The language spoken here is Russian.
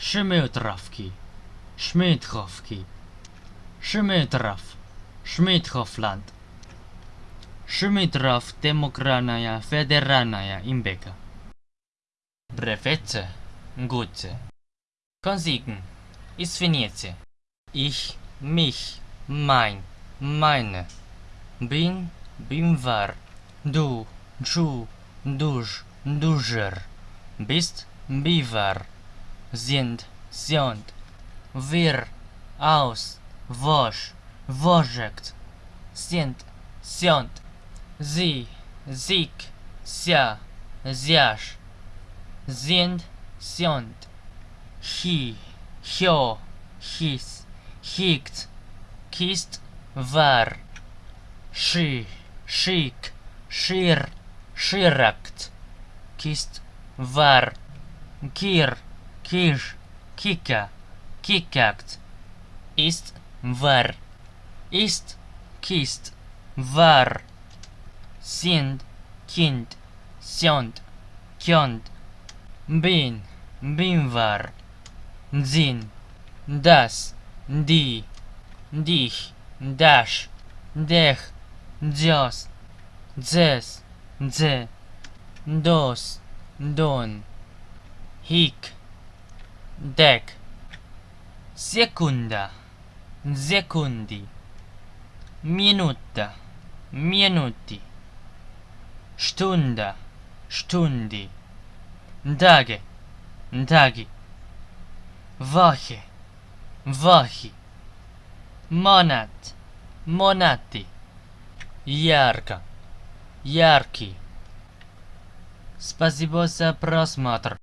Шметровки, Шметровки, Шметров, Шметхофланд. Шметров демократная федеральная имбека. Брефете, Гуте. Консигн, извините. Ich, mich, mein, meine. Bin, bin war. Du, du, dusch, duscher. Bist, bivar. Sind, sind. Wir, aus, wosch, woschekt. Sind, sind. Sie, sieg, ся, зяш. Sind, sind. Hi, хё, his, hikt, kist, var. Ши, шик, шир, ширakt. Kist, var. Кир, киш, кика. Ist, var. Ist, kist, var. Sind, kind, sind, kjönd. Bin, bin var. Дзин, das, die, dich, dash, dech, дзёс, дзес, дзе, дос, дон, хик, дек, секунда, секунди, минута, минути, Stunde, Stundi, Tage, Tagi, Woche, Wochi, Monat, Monati, Ярко, Яркий. Спасибо за просмотр.